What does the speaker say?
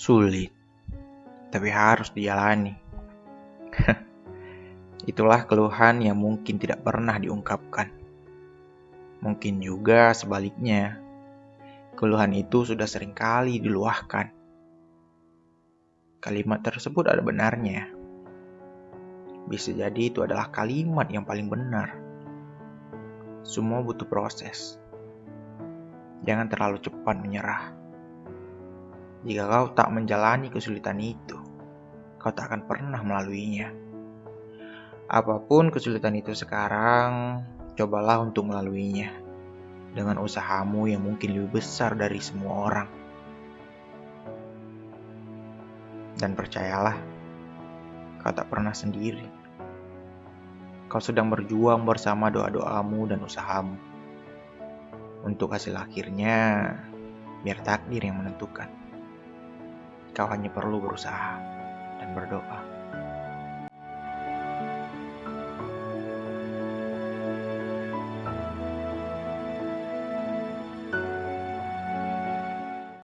Sulit, tapi harus dijalani. Itulah keluhan yang mungkin tidak pernah diungkapkan. Mungkin juga sebaliknya, keluhan itu sudah sering kali diluahkan. Kalimat tersebut ada benarnya. Bisa jadi itu adalah kalimat yang paling benar. Semua butuh proses. Jangan terlalu cepat menyerah. Jika kau tak menjalani kesulitan itu, kau tak akan pernah melaluinya. Apa pun kesulitan itu sekarang, cobalah untuk melaluinya dengan usahamu yang mungkin lebih besar dari semua orang. Dan percayalah, kau tak pernah sendiri. Kau sedang berjuang bersama doa-doamu dan usahamu. Untuk hasil akhirnya, biar takdir yang menentukan. Kau hanya perlu berusaha dan berdoa.